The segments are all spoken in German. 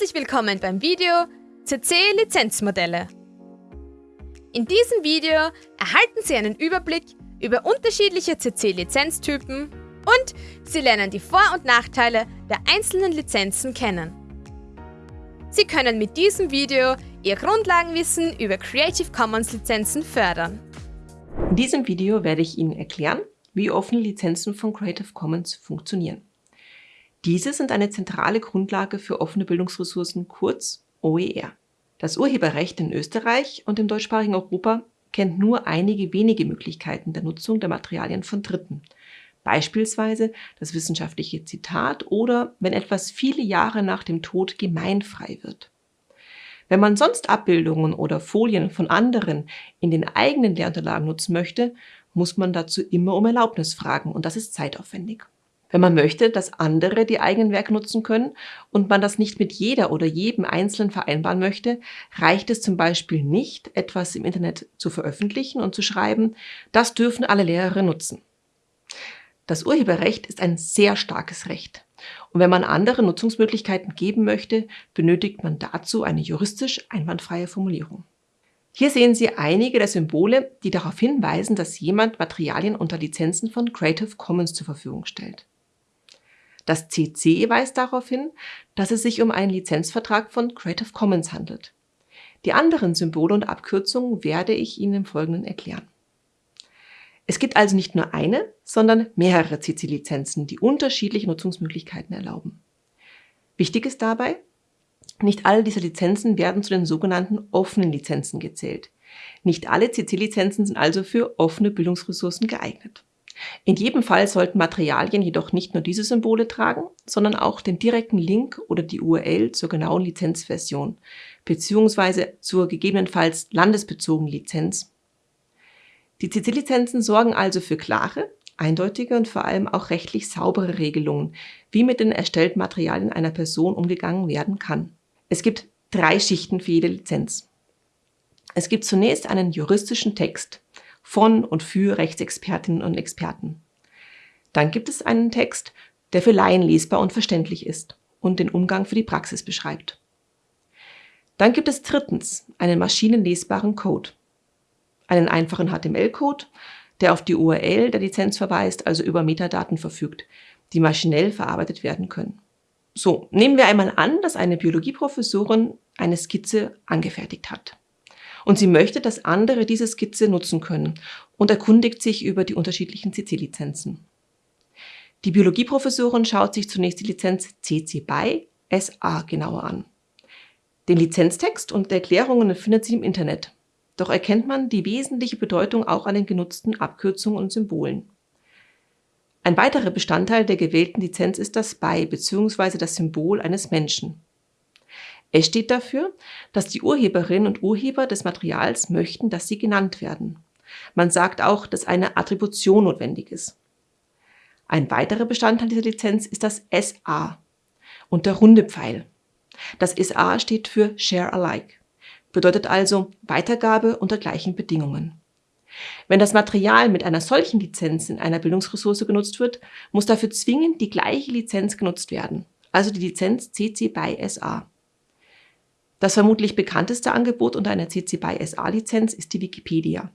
Herzlich willkommen beim Video CC Lizenzmodelle. In diesem Video erhalten Sie einen Überblick über unterschiedliche CC Lizenztypen und Sie lernen die Vor- und Nachteile der einzelnen Lizenzen kennen. Sie können mit diesem Video Ihr Grundlagenwissen über Creative Commons Lizenzen fördern. In diesem Video werde ich Ihnen erklären, wie offene Lizenzen von Creative Commons funktionieren. Diese sind eine zentrale Grundlage für offene Bildungsressourcen, kurz OER. Das Urheberrecht in Österreich und im deutschsprachigen Europa kennt nur einige wenige Möglichkeiten der Nutzung der Materialien von Dritten. Beispielsweise das wissenschaftliche Zitat oder wenn etwas viele Jahre nach dem Tod gemeinfrei wird. Wenn man sonst Abbildungen oder Folien von anderen in den eigenen Lehrunterlagen nutzen möchte, muss man dazu immer um Erlaubnis fragen und das ist zeitaufwendig. Wenn man möchte, dass andere die eigenen Werke nutzen können und man das nicht mit jeder oder jedem Einzelnen vereinbaren möchte, reicht es zum Beispiel nicht, etwas im Internet zu veröffentlichen und zu schreiben, das dürfen alle Lehrer nutzen. Das Urheberrecht ist ein sehr starkes Recht. Und wenn man andere Nutzungsmöglichkeiten geben möchte, benötigt man dazu eine juristisch einwandfreie Formulierung. Hier sehen Sie einige der Symbole, die darauf hinweisen, dass jemand Materialien unter Lizenzen von Creative Commons zur Verfügung stellt. Das CC weist darauf hin, dass es sich um einen Lizenzvertrag von Creative Commons handelt. Die anderen Symbole und Abkürzungen werde ich Ihnen im Folgenden erklären. Es gibt also nicht nur eine, sondern mehrere CC-Lizenzen, die unterschiedliche Nutzungsmöglichkeiten erlauben. Wichtig ist dabei, nicht alle dieser Lizenzen werden zu den sogenannten offenen Lizenzen gezählt. Nicht alle CC-Lizenzen sind also für offene Bildungsressourcen geeignet. In jedem Fall sollten Materialien jedoch nicht nur diese Symbole tragen, sondern auch den direkten Link oder die URL zur genauen Lizenzversion beziehungsweise zur gegebenenfalls landesbezogenen Lizenz. Die CC-Lizenzen sorgen also für klare, eindeutige und vor allem auch rechtlich saubere Regelungen, wie mit den erstellten Materialien einer Person umgegangen werden kann. Es gibt drei Schichten für jede Lizenz. Es gibt zunächst einen juristischen Text, von und für Rechtsexpertinnen und Experten. Dann gibt es einen Text, der für Laien lesbar und verständlich ist und den Umgang für die Praxis beschreibt. Dann gibt es drittens einen maschinenlesbaren Code, einen einfachen HTML-Code, der auf die URL der Lizenz verweist, also über Metadaten verfügt, die maschinell verarbeitet werden können. So, nehmen wir einmal an, dass eine Biologieprofessorin eine Skizze angefertigt hat und sie möchte, dass andere diese Skizze nutzen können und erkundigt sich über die unterschiedlichen CC-Lizenzen. Die Biologieprofessorin schaut sich zunächst die Lizenz CC BY SA genauer an. Den Lizenztext und Erklärungen findet sie im Internet. Doch erkennt man die wesentliche Bedeutung auch an den genutzten Abkürzungen und Symbolen. Ein weiterer Bestandteil der gewählten Lizenz ist das BY bzw. das Symbol eines Menschen. Es steht dafür, dass die Urheberinnen und Urheber des Materials möchten, dass sie genannt werden. Man sagt auch, dass eine Attribution notwendig ist. Ein weiterer Bestandteil dieser Lizenz ist das SA und der runde Pfeil. Das SA steht für Share Alike, bedeutet also Weitergabe unter gleichen Bedingungen. Wenn das Material mit einer solchen Lizenz in einer Bildungsressource genutzt wird, muss dafür zwingend die gleiche Lizenz genutzt werden, also die Lizenz CC BY SA. Das vermutlich bekannteste Angebot unter einer CC BY SA-Lizenz ist die Wikipedia.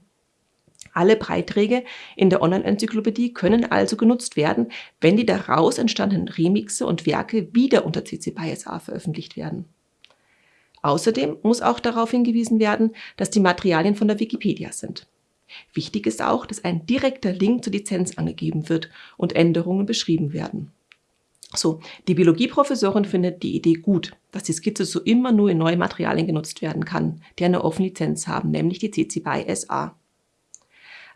Alle Beiträge in der Online-Enzyklopädie können also genutzt werden, wenn die daraus entstandenen Remixe und Werke wieder unter CC BY SA veröffentlicht werden. Außerdem muss auch darauf hingewiesen werden, dass die Materialien von der Wikipedia sind. Wichtig ist auch, dass ein direkter Link zur Lizenz angegeben wird und Änderungen beschrieben werden. So, die Biologieprofessorin findet die Idee gut, dass die Skizze so immer nur in neue Materialien genutzt werden kann, die eine offene Lizenz haben, nämlich die CC BY SA.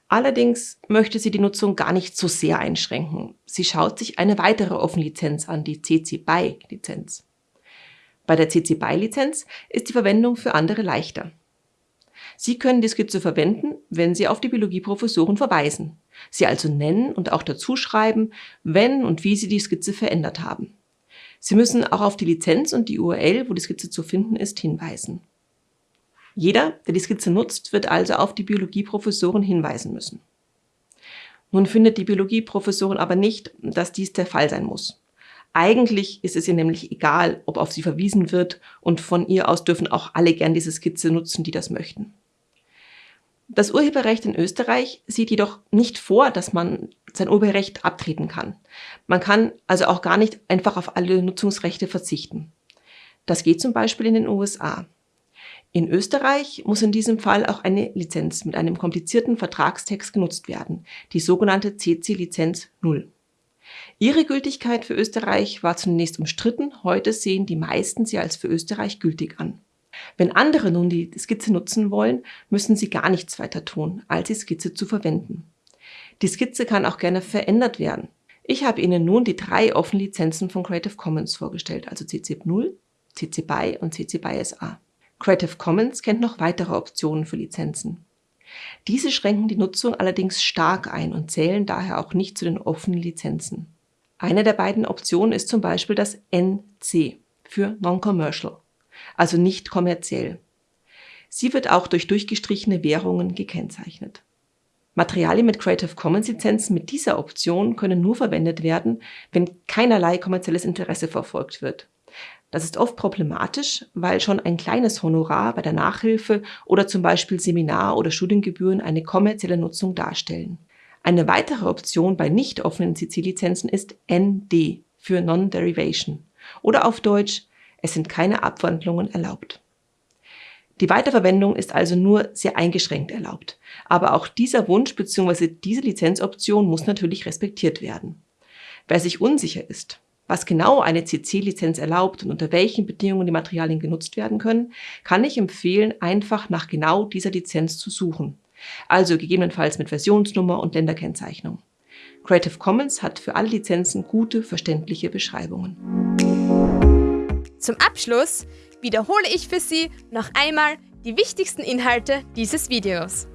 Allerdings möchte sie die Nutzung gar nicht so sehr einschränken. Sie schaut sich eine weitere offene Lizenz an, die CC BY Lizenz. Bei der CC BY Lizenz ist die Verwendung für andere leichter. Sie können die Skizze verwenden, wenn Sie auf die Biologieprofessoren verweisen, sie also nennen und auch dazu schreiben, wenn und wie Sie die Skizze verändert haben. Sie müssen auch auf die Lizenz und die URL, wo die Skizze zu finden ist, hinweisen. Jeder, der die Skizze nutzt, wird also auf die Biologieprofessoren hinweisen müssen. Nun findet die Biologieprofessorin aber nicht, dass dies der Fall sein muss. Eigentlich ist es ihr nämlich egal, ob auf sie verwiesen wird und von ihr aus dürfen auch alle gern diese Skizze nutzen, die das möchten. Das Urheberrecht in Österreich sieht jedoch nicht vor, dass man sein Urheberrecht abtreten kann. Man kann also auch gar nicht einfach auf alle Nutzungsrechte verzichten. Das geht zum Beispiel in den USA. In Österreich muss in diesem Fall auch eine Lizenz mit einem komplizierten Vertragstext genutzt werden, die sogenannte CC-Lizenz 0. Ihre Gültigkeit für Österreich war zunächst umstritten, heute sehen die meisten sie als für Österreich gültig an. Wenn andere nun die Skizze nutzen wollen, müssen sie gar nichts weiter tun, als die Skizze zu verwenden. Die Skizze kann auch gerne verändert werden. Ich habe Ihnen nun die drei offenen Lizenzen von Creative Commons vorgestellt, also CC 0, CC BY und CC BY SA. Creative Commons kennt noch weitere Optionen für Lizenzen. Diese schränken die Nutzung allerdings stark ein und zählen daher auch nicht zu den offenen Lizenzen. Eine der beiden Optionen ist zum Beispiel das NC für Non-Commercial, also nicht kommerziell. Sie wird auch durch durchgestrichene Währungen gekennzeichnet. Materialien mit Creative Commons Lizenzen mit dieser Option können nur verwendet werden, wenn keinerlei kommerzielles Interesse verfolgt wird. Das ist oft problematisch, weil schon ein kleines Honorar bei der Nachhilfe oder zum Beispiel Seminar- oder Studiengebühren eine kommerzielle Nutzung darstellen. Eine weitere Option bei nicht offenen CC-Lizenzen ist ND für Non-Derivation oder auf Deutsch, es sind keine Abwandlungen erlaubt. Die Weiterverwendung ist also nur sehr eingeschränkt erlaubt, aber auch dieser Wunsch bzw. diese Lizenzoption muss natürlich respektiert werden. Wer sich unsicher ist, was genau eine CC-Lizenz erlaubt und unter welchen Bedingungen die Materialien genutzt werden können, kann ich empfehlen, einfach nach genau dieser Lizenz zu suchen. Also gegebenenfalls mit Versionsnummer und Länderkennzeichnung. Creative Commons hat für alle Lizenzen gute, verständliche Beschreibungen. Zum Abschluss wiederhole ich für Sie noch einmal die wichtigsten Inhalte dieses Videos.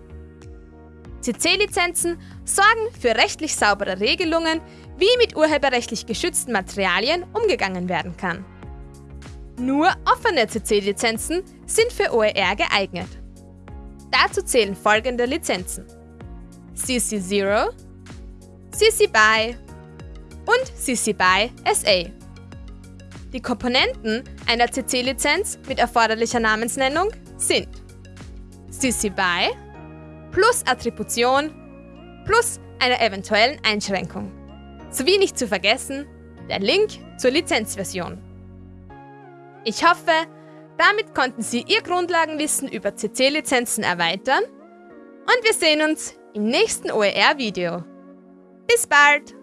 CC-Lizenzen sorgen für rechtlich saubere Regelungen, wie mit urheberrechtlich geschützten Materialien umgegangen werden kann. Nur offene CC-Lizenzen sind für OER geeignet. Dazu zählen folgende Lizenzen. CC0, CC BY und CC BY SA. Die Komponenten einer CC-Lizenz mit erforderlicher Namensnennung sind CC BY plus Attribution plus einer eventuellen Einschränkung. Sowie nicht zu vergessen, der Link zur Lizenzversion. Ich hoffe, damit konnten Sie Ihr Grundlagenwissen über CC-Lizenzen erweitern und wir sehen uns im nächsten OER-Video. Bis bald!